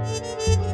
Música